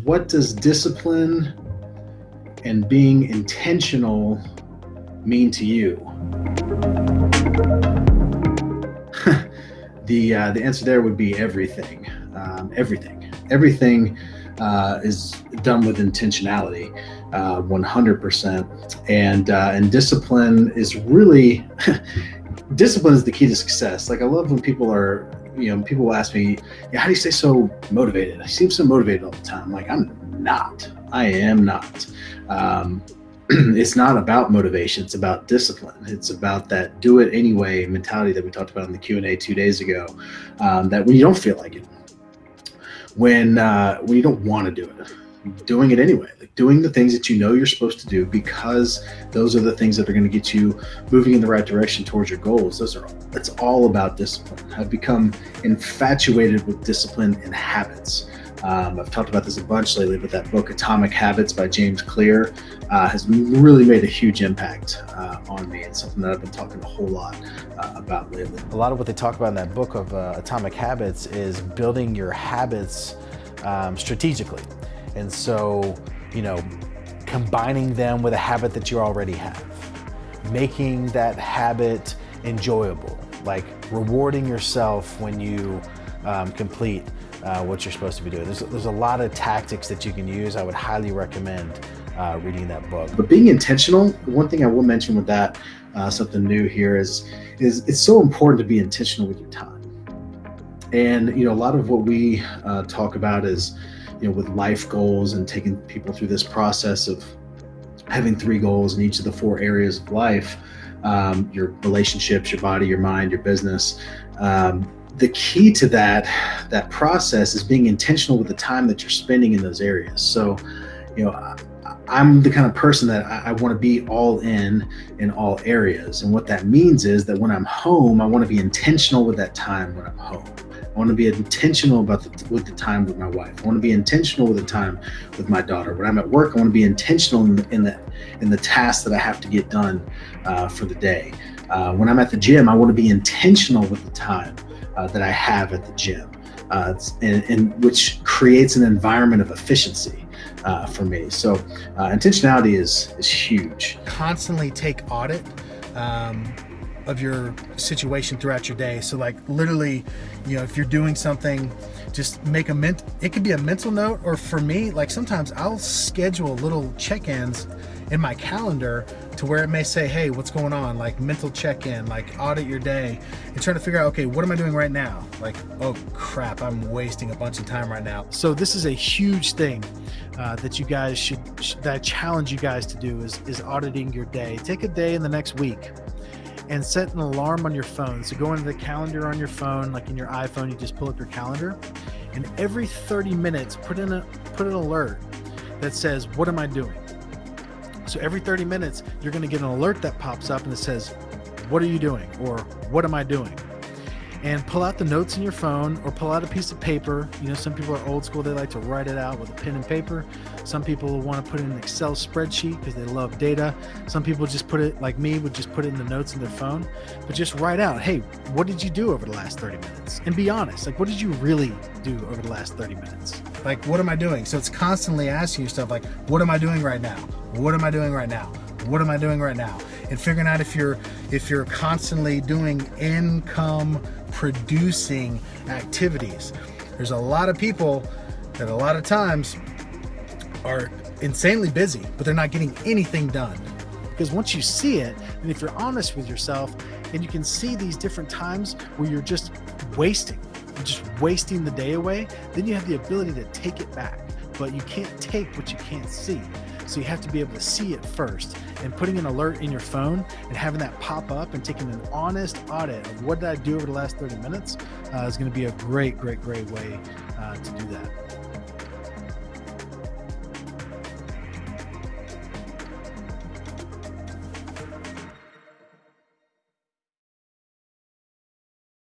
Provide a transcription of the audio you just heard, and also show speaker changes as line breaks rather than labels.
What does discipline and being intentional mean to you? the uh, the answer there would be everything. Um, everything. Everything uh, is done with intentionality, uh, 100%. And uh, and discipline is really discipline is the key to success. Like I love when people are you know, people will ask me, yeah, how do you stay so motivated? I seem so motivated all the time. I'm like, I'm not. I am not. Um, it's not about motivation. It's about discipline. It's about that do it anyway mentality that we talked about in the Q and A two days ago. Um, that when you don't feel like it, when uh, when you don't want to do it, doing it anyway, like doing the things that you know you're supposed to do because those are the things that are going to get you moving in the right direction towards your goals. Those are it's all about discipline. I've become infatuated with discipline and habits. Um, I've talked about this a bunch lately, but that book Atomic Habits by James Clear uh, has really made a huge impact uh, on me. It's something that I've been talking a whole lot uh, about lately.
A lot of what they talk about in that book of uh, Atomic Habits is building your habits um, strategically. And so, you know, combining them with a habit that you already have, making that habit enjoyable, like rewarding yourself when you um, complete uh, what you're supposed to be doing. There's, there's a lot of tactics that you can use. I would highly recommend uh, reading that book.
But being intentional, one thing I will mention with that, uh, something new here is, is it's so important to be intentional with your time. And, you know, a lot of what we uh, talk about is, you know, with life goals and taking people through this process of having three goals in each of the four areas of life, um, your relationships, your body, your mind, your business. Um, the key to that that process is being intentional with the time that you're spending in those areas. So, you know, I, I'm the kind of person that I, I want to be all in in all areas. And what that means is that when I'm home, I want to be intentional with that time when I'm home. I want to be intentional about the, with the time with my wife. I want to be intentional with the time with my daughter. When I'm at work, I want to be intentional in the in the, in the tasks that I have to get done uh, for the day. Uh, when I'm at the gym, I want to be intentional with the time uh, that I have at the gym, uh, and, and, which creates an environment of efficiency. Uh, for me, so uh, intentionality is is huge.
Constantly take audit um, of your situation throughout your day. So like literally, you know, if you're doing something, just make a ment, it could be a mental note, or for me, like sometimes I'll schedule little check-ins in my calendar to where it may say, hey, what's going on? Like mental check-in, like audit your day and trying to figure out, okay, what am I doing right now? Like, oh crap, I'm wasting a bunch of time right now. So this is a huge thing uh, that you guys should, that I challenge you guys to do is, is auditing your day. Take a day in the next week and set an alarm on your phone. So go into the calendar on your phone, like in your iPhone, you just pull up your calendar, and every 30 minutes, put in a put an alert that says, "What am I doing?" So every 30 minutes, you're going to get an alert that pops up and it says, "What are you doing?" or "What am I doing?" And pull out the notes in your phone or pull out a piece of paper. You know, some people are old school, they like to write it out with a pen and paper. Some people want to put it in an Excel spreadsheet because they love data. Some people just put it, like me, would just put it in the notes in their phone. But just write out, hey, what did you do over the last 30 minutes? And be honest, like, what did you really do over the last 30 minutes? Like, what am I doing? So it's constantly asking yourself, like, what am I doing right now? What am I doing right now? What am I doing right now? And figuring out if you're if you're constantly doing income producing activities. There's a lot of people that a lot of times are insanely busy, but they're not getting anything done. Because once you see it, and if you're honest with yourself, and you can see these different times where you're just wasting, you're just wasting the day away, then you have the ability to take it back. But you can't take what you can't see. So you have to be able to see it first and putting an alert in your phone and having that pop up and taking an honest audit of what did I do over the last 30 minutes uh, is going to be a great, great, great way uh, to do that.